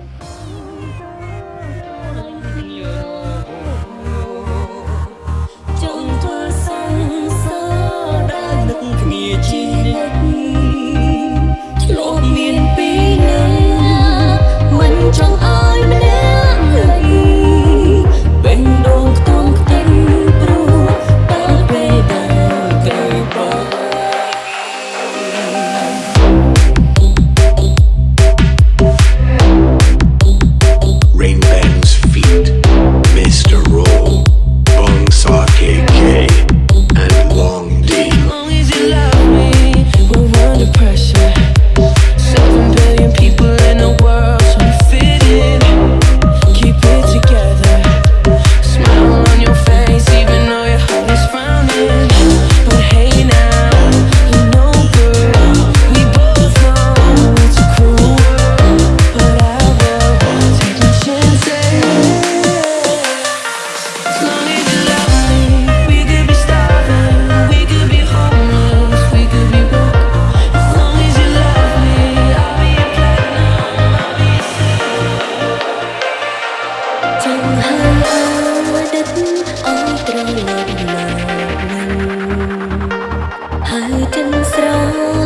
Bye. chân sông